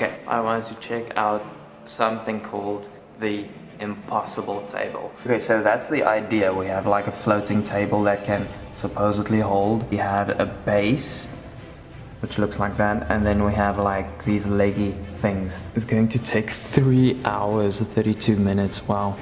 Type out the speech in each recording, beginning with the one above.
Okay, I wanted to check out something called the impossible table. Okay, so that's the idea. We have like a floating table that can supposedly hold. We have a base, which looks like that, and then we have like these leggy things. It's going to take 3 hours, 32 minutes, wow.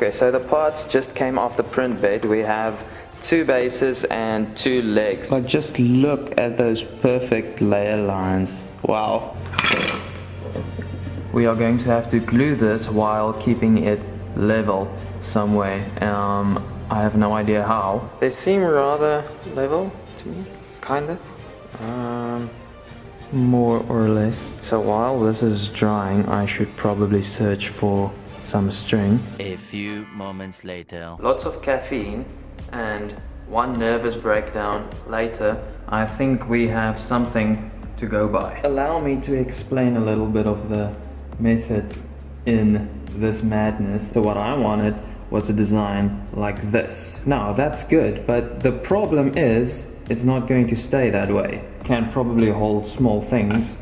Okay, so the parts just came off the print bed. We have two bases and two legs. Like just look at those perfect layer lines. Wow. We are going to have to glue this while keeping it level some way. Um, I have no idea how. They seem rather level to me, kinda. Um, more or less. So while this is drying, I should probably search for some string. A few moments later. Lots of caffeine and one nervous breakdown later, I think we have something to go by. Allow me to explain a little bit of the method in this madness. So what I wanted was a design like this. Now that's good, but the problem is it's not going to stay that way. Can probably hold small things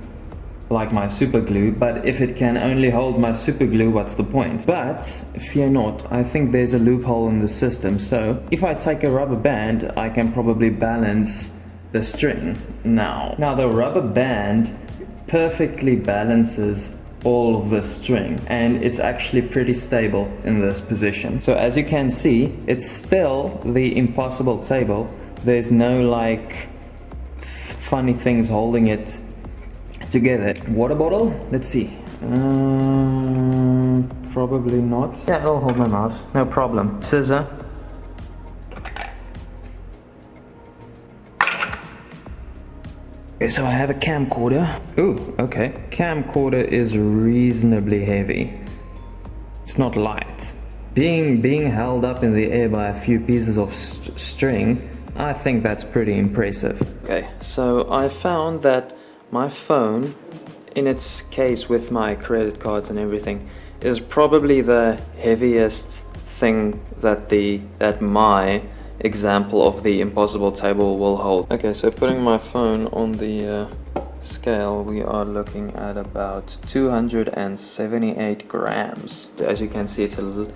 like my super glue, but if it can only hold my super glue, what's the point? But fear not, I think there's a loophole in the system. So if I take a rubber band, I can probably balance the string now. Now the rubber band perfectly balances all of the string and it's actually pretty stable in this position. So as you can see, it's still the impossible table. There's no like funny things holding it together. Water bottle? Let's see. Um, probably not. Yeah, it'll hold my mouse. No problem. Scissor. Okay, so I have a camcorder. Ooh, okay. Camcorder is reasonably heavy. It's not light. Being, being held up in the air by a few pieces of st string, I think that's pretty impressive. Okay, so I found that my phone, in its case with my credit cards and everything, is probably the heaviest thing that the that my example of the impossible table will hold. Okay, so putting my phone on the uh, scale, we are looking at about 278 grams. As you can see, it's a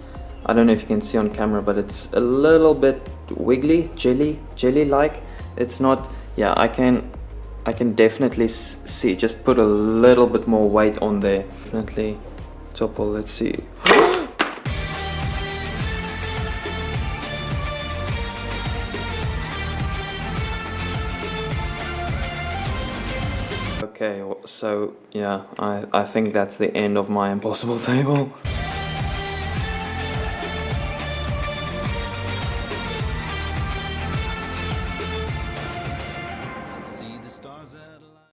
I don't know if you can see on camera, but it's a little bit wiggly, jelly, jelly-like. It's not, yeah, I can I can definitely see, just put a little bit more weight on there. Definitely topple, let's see. Okay, so yeah, I, I think that's the end of my impossible table.